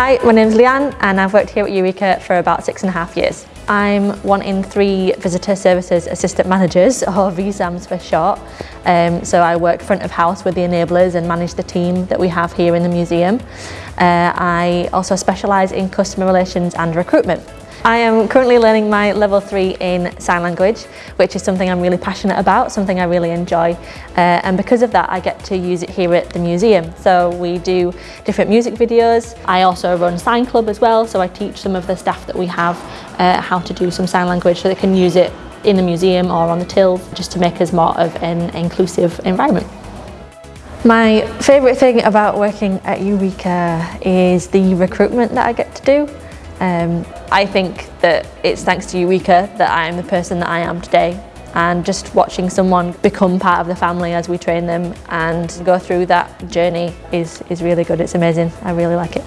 Hi, my name is Leanne and I've worked here at Eureka for about six and a half years. I'm one in three Visitor Services Assistant Managers, or VSAMs for short. Um, so I work front of house with the enablers and manage the team that we have here in the museum. Uh, I also specialise in customer relations and recruitment. I am currently learning my level 3 in sign language which is something I'm really passionate about, something I really enjoy uh, and because of that I get to use it here at the museum. So we do different music videos, I also run Sign Club as well so I teach some of the staff that we have uh, how to do some sign language so they can use it in the museum or on the tills just to make us more of an inclusive environment. My favourite thing about working at Eureka is the recruitment that I get to do. Um, I think that it's thanks to Eureka that I am the person that I am today and just watching someone become part of the family as we train them and go through that journey is, is really good. It's amazing. I really like it.